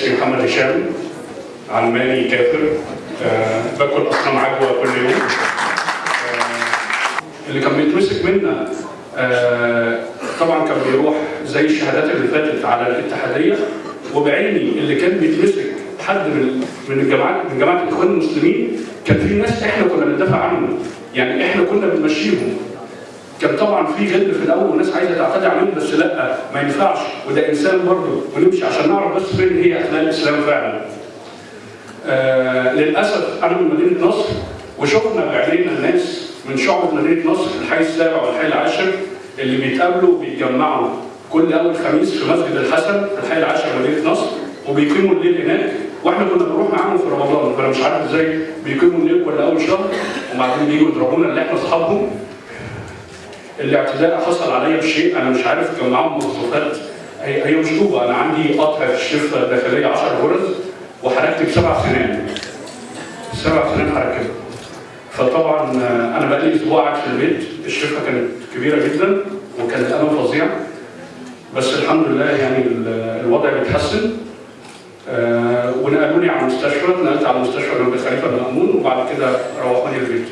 اسمي محمد هشام علماني كافر أه باكل أصنام عجوة كل يوم. أه اللي كان بيتمسك منا أه طبعا كان بيروح زي الشهادات اللي فاتت على الاتحادية وبعيني اللي كان بيتمسك حد من من الجماعات من جماعة الإخوان المسلمين كان في ناس إحنا كنا بندافع عنهم. يعني إحنا كنا بنمشيهم. كان طبعا في غل في الأول وناس عايزة تعتدي عليهم بس لأ ما ينفعش. وده إنسان برضه ونمشي عشان نعرف بس فين هي اخلاق الإسلام فعلا. آه للأسف أنا من مدينة نصر وشفنا بعينينا الناس من شعب مدينة نصر الحي السابع والحي العاشر اللي بيتقابلوا وبيتجمعوا كل أول خميس في مسجد الحسن في الحي العاشر مدينة نصر وبيقيموا الليل هناك. وإحنا كنا بنروح معاهم في رمضان فأنا مش عارف إزاي بيقيموا الليل كل أول شهر وبعدين بييجوا يضربونا اللي إحنا أصحابهم. الاعتداء حصل عليا بشيء أنا مش عارف كان معاهم مواصفات هي هي مش طوبه أنا عندي قطع في الشفه الداخليه 10 غرز وحركت بسبع سنين. سبع سنين حركت فطبعا أنا بقى لي أسبوع قاعد في البيت. الشفه كانت كبيرة جدا وكان الالم فظيع. بس الحمد لله يعني الوضع بيتحسن آه ونقلوني على المستشفى. نقلت على مستشفى جنب خليفة المأمون وبعد كده روحوني البيت.